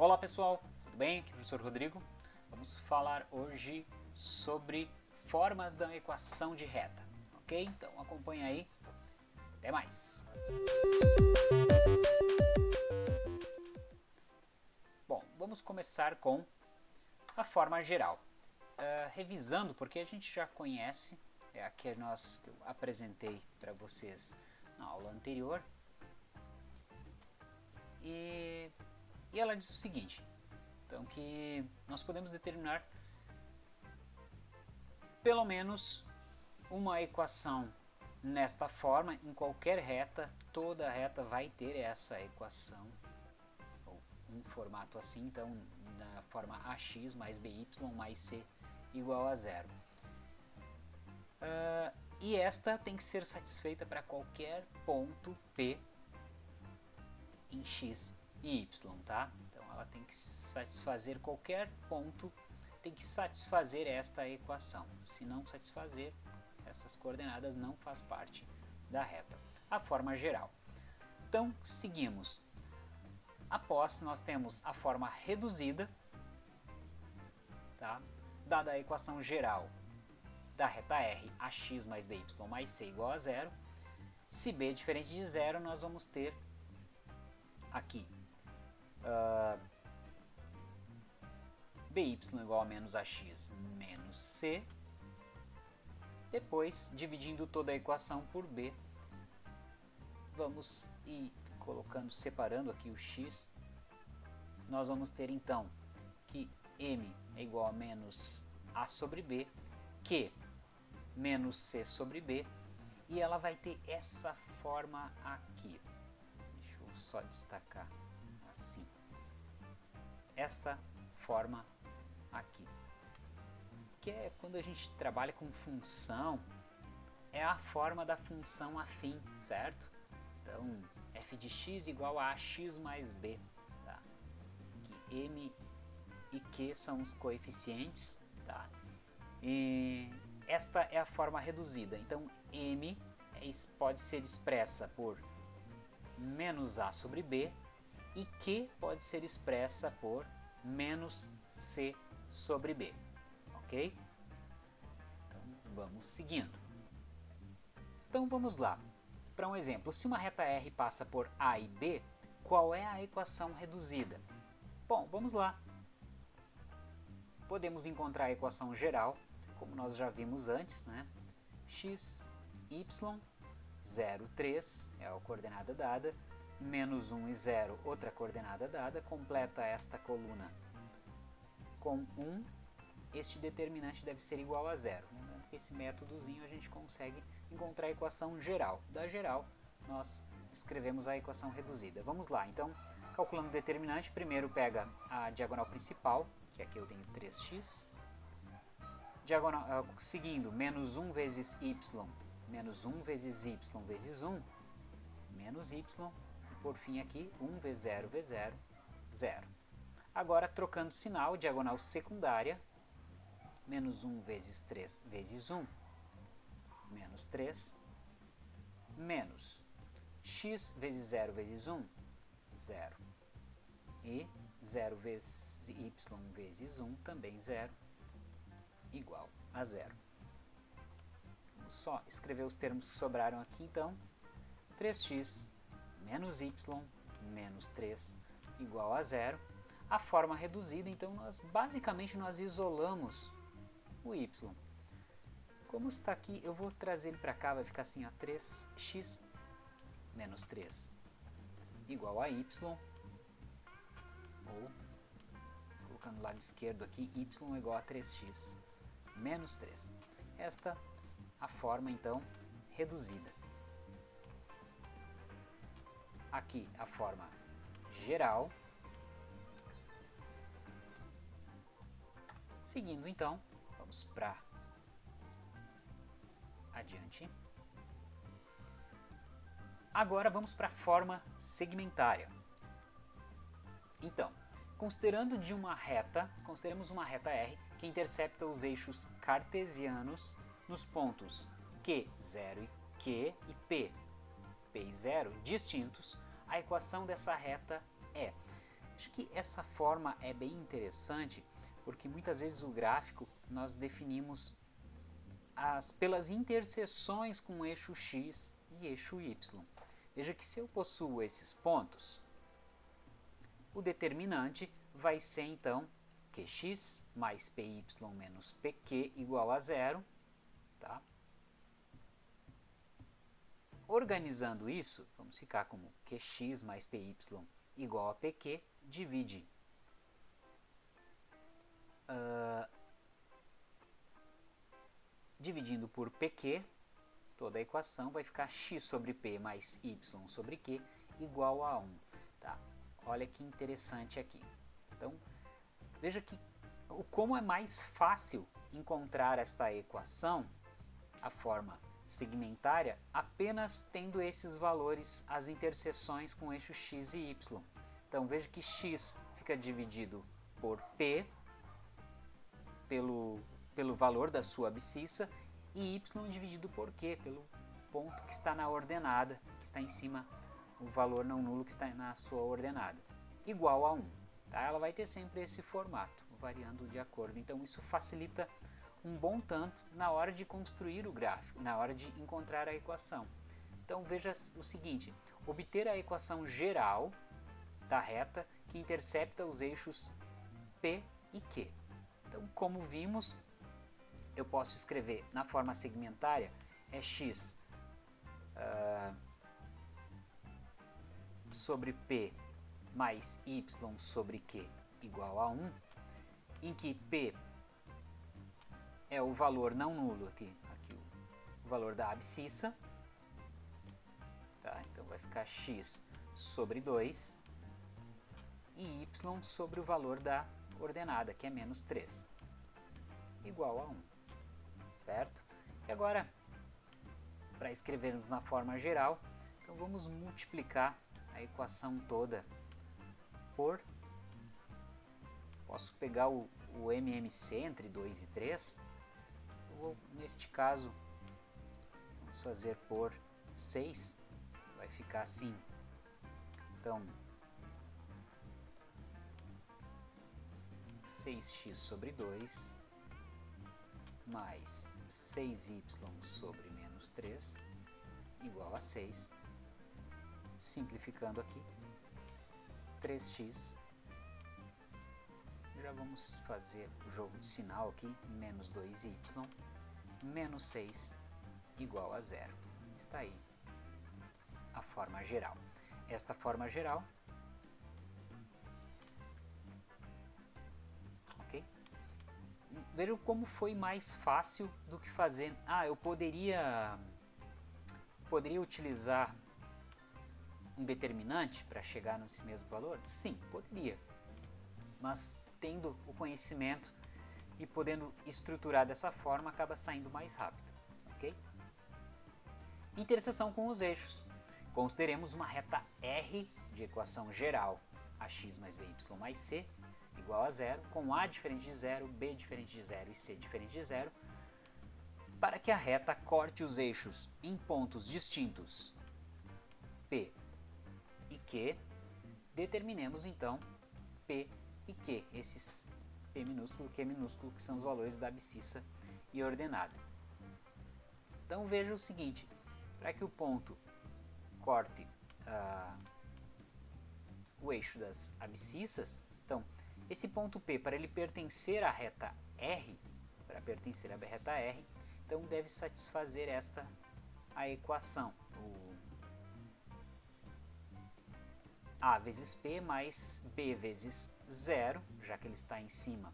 Olá pessoal, tudo bem? Aqui é o professor Rodrigo. Vamos falar hoje sobre formas da equação de reta, ok? Então acompanha aí. Até mais! Bom, vamos começar com a forma geral. Uh, revisando, porque a gente já conhece, é a que nós que eu apresentei para vocês na aula anterior. E e ela diz o seguinte, então que nós podemos determinar pelo menos uma equação nesta forma, em qualquer reta, toda reta vai ter essa equação, ou um formato assim, então na forma ax mais by mais c igual a zero. Uh, e esta tem que ser satisfeita para qualquer ponto P em x y, tá? Então ela tem que satisfazer qualquer ponto, tem que satisfazer esta equação. Se não satisfazer, essas coordenadas não faz parte da reta. A forma geral. Então, seguimos. Após, nós temos a forma reduzida, tá? dada a equação geral da reta R, ax mais by mais c igual a zero. Se b é diferente de zero, nós vamos ter aqui by igual a menos ax menos c. Depois, dividindo toda a equação por b, vamos ir colocando, separando aqui o x, nós vamos ter então que m é igual a menos a sobre b, q menos c sobre b, e ela vai ter essa forma aqui. Deixa eu só destacar assim. Esta forma aqui. Que é quando a gente trabalha com função, é a forma da função afim, certo? Então, f de x igual a ax mais b. Tá? Que m e q são os coeficientes. Tá? E esta é a forma reduzida. Então, m é pode ser expressa por menos a sobre b e Q pode ser expressa por menos C sobre B, ok? Então vamos seguindo. Então vamos lá. Para um exemplo, se uma reta R passa por A e B, qual é a equação reduzida? Bom, vamos lá. Podemos encontrar a equação geral, como nós já vimos antes, né? x, y, 0, 3 é a coordenada dada, menos 1 e 0, outra coordenada dada, completa esta coluna com 1, este determinante deve ser igual a zero. Lembrando que esse métodozinho a gente consegue encontrar a equação geral. Da geral, nós escrevemos a equação reduzida. Vamos lá, então, calculando o determinante, primeiro pega a diagonal principal, que aqui eu tenho 3x, diagonal, uh, seguindo, menos 1 vezes y, menos 1 vezes y vezes 1, menos y, por fim aqui 1 vezes 0 vezes 0, 0. Agora trocando sinal, diagonal secundária, menos 1 vezes 3 vezes 1, menos 3, menos x vezes 0 vezes 1, 0. E 0 vezes y vezes 1, também 0, igual a 0. Vamos só escrever os termos que sobraram aqui, então. 3x menos y menos 3 igual a zero. A forma reduzida, então, nós basicamente nós isolamos o y. Como está aqui, eu vou trazer ele para cá, vai ficar assim, ó, 3x menos 3 igual a y, ou, colocando o lado esquerdo aqui, y igual a 3x menos 3. Esta a forma, então, reduzida aqui a forma geral. Seguindo então, vamos para adiante. Agora vamos para a forma segmentária. Então, considerando de uma reta, consideremos uma reta R que intercepta os eixos cartesianos nos pontos Q0 e Q e P P e zero distintos, a equação dessa reta é... Acho que essa forma é bem interessante, porque muitas vezes o gráfico nós definimos as, pelas interseções com eixo x e eixo y. Veja que se eu possuo esses pontos, o determinante vai ser então qx mais py menos pq igual a zero. Tá? Organizando isso, vamos ficar como qx mais py igual a pq, divide uh, dividindo por pq, toda a equação vai ficar x sobre p mais y sobre q igual a 1. Tá? Olha que interessante aqui. Então, veja que como é mais fácil encontrar esta equação, a forma segmentária, apenas tendo esses valores, as interseções com eixo x e y. Então, veja que x fica dividido por p, pelo, pelo valor da sua abscissa, e y dividido por q, pelo ponto que está na ordenada, que está em cima, o valor não nulo que está na sua ordenada, igual a 1. Tá? Ela vai ter sempre esse formato, variando de acordo. Então isso facilita um bom tanto na hora de construir o gráfico, na hora de encontrar a equação. Então veja o seguinte, obter a equação geral da reta que intercepta os eixos P e Q. Então, como vimos, eu posso escrever na forma segmentária é x uh, sobre p mais y sobre q igual a 1, em que p é o valor não nulo aqui, aqui o valor da abscissa, tá? então vai ficar x sobre 2 e y sobre o valor da ordenada, que é menos 3, igual a 1 certo? E agora, para escrevermos na forma geral, então vamos multiplicar a equação toda por... Posso pegar o, o MMC entre 2 e 3. Vou, neste caso, vamos fazer por 6. Vai ficar assim. Então, 6x sobre 2 mais 6y sobre menos 3 igual a 6. Simplificando aqui, 3x. Já vamos fazer o jogo de sinal aqui, menos 2y, menos 6 igual a zero. Está aí a forma geral. Esta forma geral Vejam como foi mais fácil do que fazer. Ah, eu poderia, poderia utilizar um determinante para chegar nesse mesmo valor? Sim, poderia. Mas tendo o conhecimento e podendo estruturar dessa forma, acaba saindo mais rápido. ok? Interseção com os eixos. Consideremos uma reta R de equação geral, ax mais by mais c, igual a zero, com A diferente de zero, B diferente de zero e C diferente de zero, para que a reta corte os eixos em pontos distintos P e Q, determinemos então P e Q, esses Minúsculo Q minúsculo, que são os valores da abscissa e ordenada. Então veja o seguinte, para que o ponto corte uh, o eixo das abscissas, então esse ponto P, para ele pertencer à reta R, para pertencer à reta R, então deve satisfazer esta a equação. O A vezes P mais B vezes zero, já que ele está em cima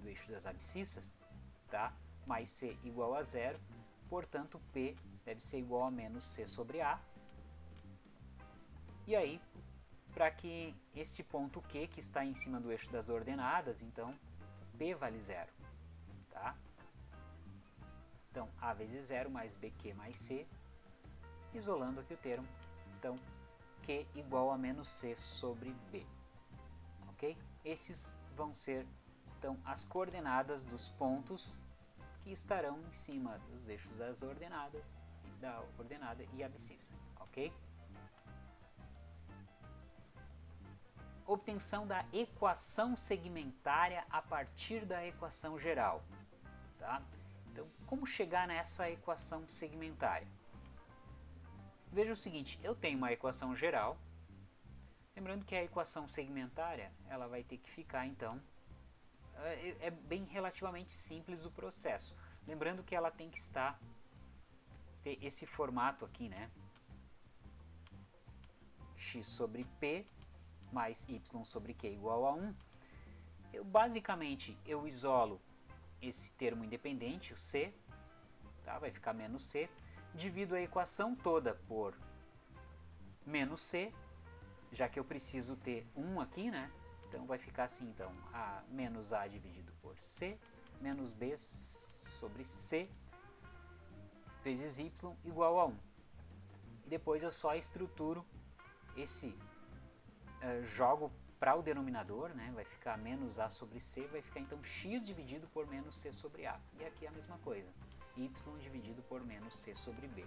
do eixo das abscissas, tá? mais C igual a zero, portanto P deve ser igual a menos C sobre A. E aí para que este ponto Q, que está em cima do eixo das ordenadas, então P vale zero. Tá? Então, A vezes zero mais BQ mais C, isolando aqui o termo, então Q igual a menos C sobre B. Ok? Esses vão ser então as coordenadas dos pontos que estarão em cima dos eixos das ordenadas, da ordenada e abscissas, ok? obtenção da equação segmentária a partir da equação geral. Tá? Então, como chegar nessa equação segmentária? Veja o seguinte, eu tenho uma equação geral, lembrando que a equação segmentária ela vai ter que ficar então, é, é bem relativamente simples o processo, lembrando que ela tem que estar, ter esse formato aqui, né, x sobre p mais y sobre q igual a 1, eu basicamente eu isolo esse termo independente, o c, tá? vai ficar menos c, divido a equação toda por menos c, já que eu preciso ter 1 aqui, né? Então vai ficar assim, então, a menos a dividido por c, menos b sobre c vezes y igual a 1. E depois eu só estruturo esse uh, jogo para o denominador, né, vai ficar menos a sobre c, vai ficar então x dividido por menos c sobre a. E aqui é a mesma coisa, y dividido por menos c sobre b,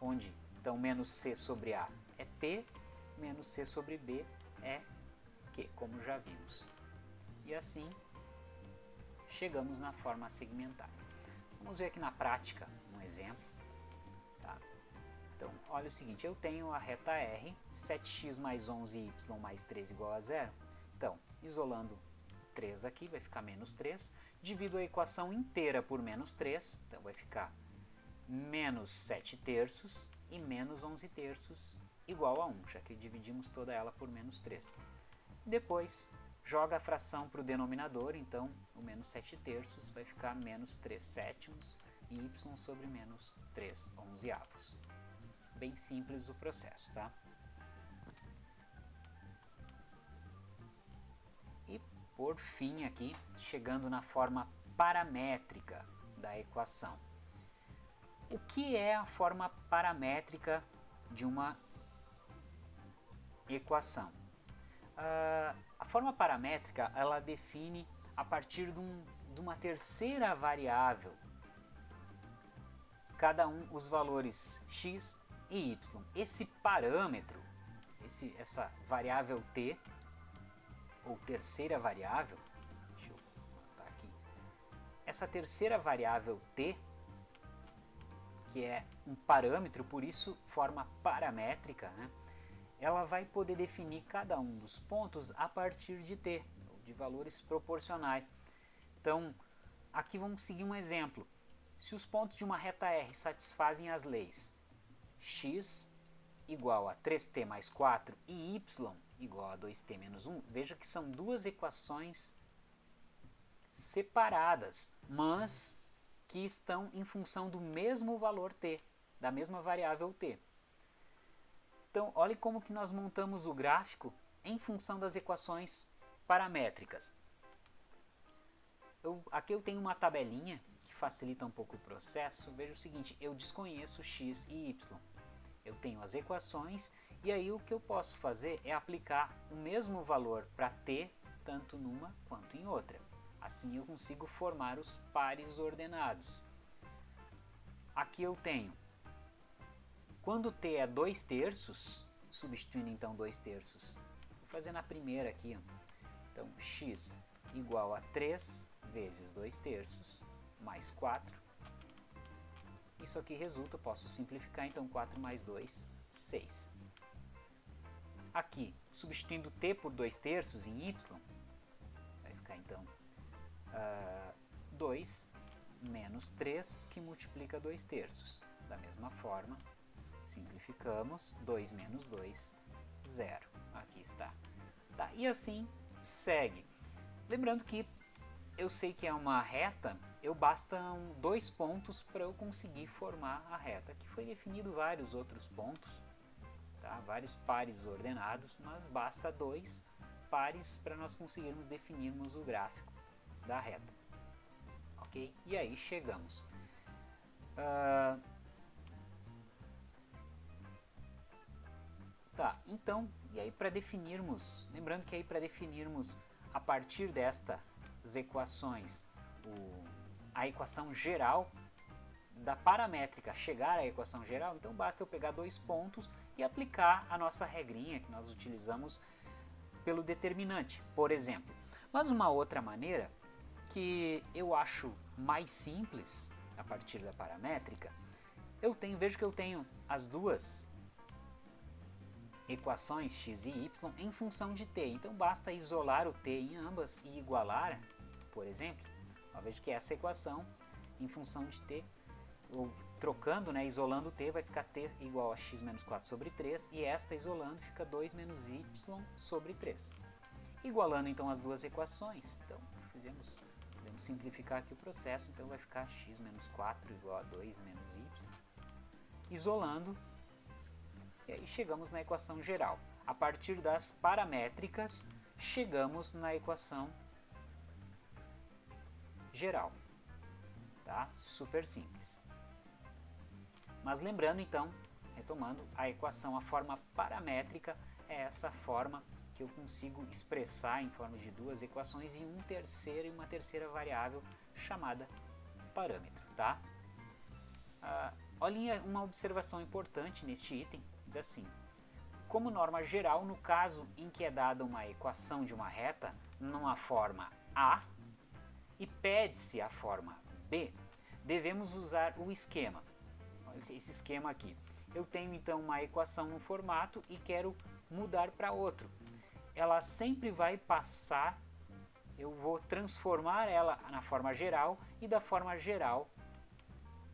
onde então menos c sobre a é p, menos c sobre b é q, como já vimos. E assim chegamos na forma segmentar. Vamos ver aqui na prática um exemplo. Então, olha o seguinte, eu tenho a reta R, 7x mais 11y mais 3 igual a zero. Então, isolando 3 aqui, vai ficar menos 3. Divido a equação inteira por menos 3, então vai ficar menos 7 terços e menos 11 terços igual a 1, já que dividimos toda ela por menos 3. Depois, joga a fração para o denominador, então o menos 7 terços vai ficar menos 3 sétimos e y sobre menos 3 onzeavos bem simples o processo, tá? Por fim aqui, chegando na forma paramétrica da equação. O que é a forma paramétrica de uma equação? Uh, a forma paramétrica ela define a partir de, um, de uma terceira variável cada um os valores x e y. Esse parâmetro, esse, essa variável t, ou terceira variável, deixa eu botar aqui, essa terceira variável t, que é um parâmetro, por isso forma paramétrica, né? ela vai poder definir cada um dos pontos a partir de t, de valores proporcionais. Então, aqui vamos seguir um exemplo. Se os pontos de uma reta R satisfazem as leis x igual a 3t mais 4 e y igual a 2t menos 1, veja que são duas equações separadas, mas que estão em função do mesmo valor t, da mesma variável t. Então, olhe como que nós montamos o gráfico em função das equações paramétricas. Eu, aqui eu tenho uma tabelinha que facilita um pouco o processo. Veja o seguinte, eu desconheço x e y eu tenho as equações e aí o que eu posso fazer é aplicar o mesmo valor para t, tanto numa quanto em outra. Assim eu consigo formar os pares ordenados. Aqui eu tenho, quando t é 2 terços, substituindo então 2 terços, vou fazer na primeira aqui, então x igual a 3 vezes 2 terços, mais 4, isso aqui resulta, posso simplificar, então 4 mais 2, 6. Aqui, substituindo t por 2 terços em y, vai ficar então uh, ah, 2 menos 3, que multiplica 2 terços. Da mesma forma, simplificamos, 2 menos 2, 0. Aqui está. Tá, e assim segue. Lembrando que eu sei que é uma reta eu bastam dois pontos para eu conseguir formar a reta. Aqui foi definido vários outros pontos, tá? vários pares ordenados, mas basta dois pares para nós conseguirmos definirmos o gráfico da reta. Ok? E aí chegamos. Uh... Tá, então, e aí para definirmos, lembrando que aí para definirmos a partir destas equações o a equação geral da paramétrica chegar à equação geral, então basta eu pegar dois pontos e aplicar a nossa regrinha que nós utilizamos pelo determinante, por exemplo. Mas uma outra maneira que eu acho mais simples a partir da paramétrica, eu tenho, vejo que eu tenho as duas equações x e y em função de t. Então basta isolar o t em ambas e igualar, por exemplo, eu vejo que essa equação em função de t, trocando, né, isolando t, vai ficar t igual a x menos 4 sobre 3, e esta isolando fica 2 menos y sobre 3. Igualando então as duas equações, então fizemos, podemos simplificar aqui o processo, então vai ficar x menos 4 igual a 2 menos y. Isolando, e aí chegamos na equação geral. A partir das paramétricas, chegamos na equação geral. Tá? Super simples. Mas lembrando então, retomando, a equação, a forma paramétrica é essa forma que eu consigo expressar em forma de duas equações e um terceiro e uma terceira variável chamada parâmetro. Tá? Ah, olhem uma observação importante neste item, diz assim, como norma geral, no caso em que é dada uma equação de uma reta numa forma A e pede-se a forma B, devemos usar o esquema. Esse esquema aqui. Eu tenho então uma equação no formato e quero mudar para outro. Ela sempre vai passar, eu vou transformar ela na forma geral e da forma geral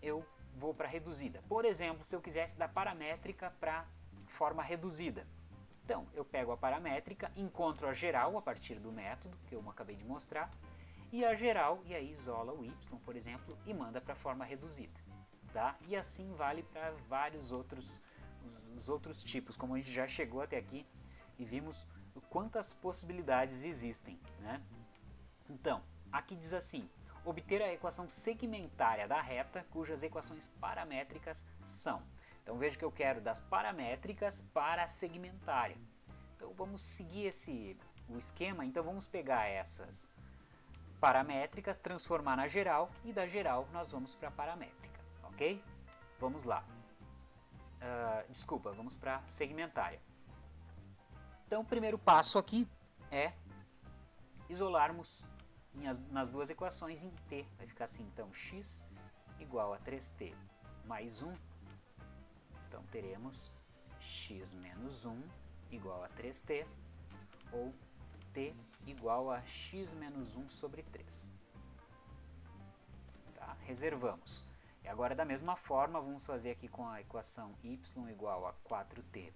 eu vou para reduzida. Por exemplo, se eu quisesse da paramétrica para forma reduzida. Então, eu pego a paramétrica, encontro a geral a partir do método que eu acabei de mostrar, e a geral, e aí isola o y, por exemplo, e manda para a forma reduzida. Tá? E assim vale para vários outros, os outros tipos, como a gente já chegou até aqui e vimos quantas possibilidades existem. Né? Então, aqui diz assim, obter a equação segmentária da reta, cujas equações paramétricas são. Então veja que eu quero das paramétricas para a segmentária. Então vamos seguir esse, o esquema, então vamos pegar essas paramétricas, transformar na geral e da geral nós vamos para a paramétrica, ok? Vamos lá. Uh, desculpa, vamos para segmentária. Então o primeiro passo aqui é isolarmos as, nas duas equações em t. Vai ficar assim, então, x igual a 3t mais 1. Então teremos x menos 1 igual a 3t, ou t igual a x menos 1 sobre 3. Tá? Reservamos. E agora da mesma forma vamos fazer aqui com a equação y igual a 4t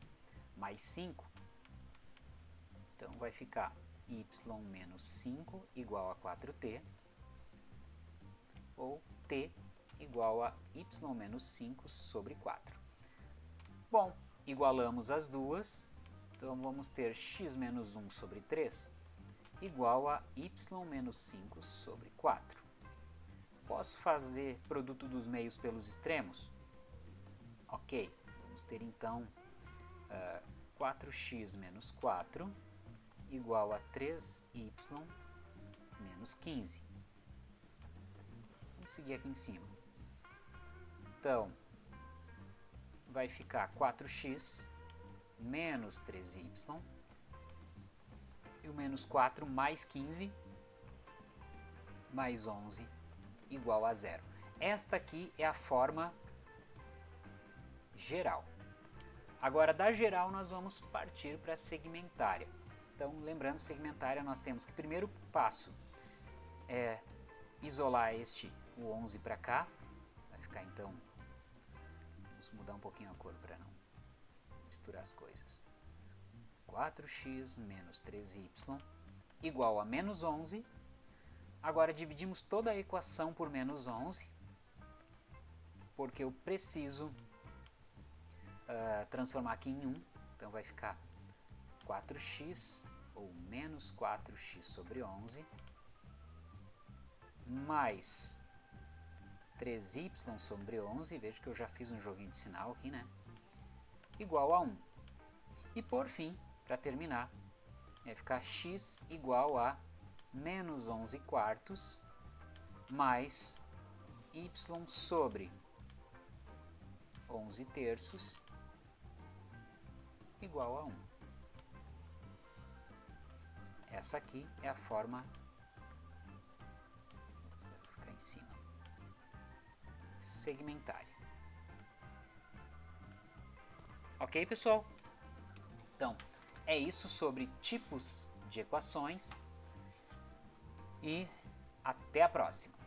mais 5. Então vai ficar y menos 5 igual a 4t, ou t igual a y menos 5 sobre 4. Bom, igualamos as duas, então vamos ter x menos 1 sobre 3 igual a y menos 5 sobre 4. Posso fazer produto dos meios pelos extremos? Ok, vamos ter então uh, eh, 4x menos 4 igual a 3y menos 15. Vamos seguir aqui em cima. Então, vai ficar 4x menos 3y e o menos 4 mais 15 mais 11 igual a zero. Esta aqui é a forma geral. Agora, da geral, nós vamos partir para a segmentária. Então, lembrando, segmentária, nós temos que primeiro passo é isolar este, o 11 para cá. Vai ficar, então, vamos mudar um pouquinho a cor para não misturar as coisas. 4x menos 3y igual a menos 11. Agora dividimos toda a equação por menos 11, porque eu preciso uh, transformar aqui em 1. Então vai ficar 4x ou menos 4x sobre 11 mais 3y sobre 11, veja que eu já fiz um joguinho de sinal aqui, né? Igual a 1. E por fim, para terminar, vai ficar x igual a menos 11 quartos mais y sobre 11 terços igual a 1. essa aqui é a forma vou ficar em cima segmentária. Ok, pessoal? Então, é isso sobre tipos de equações e até a próxima.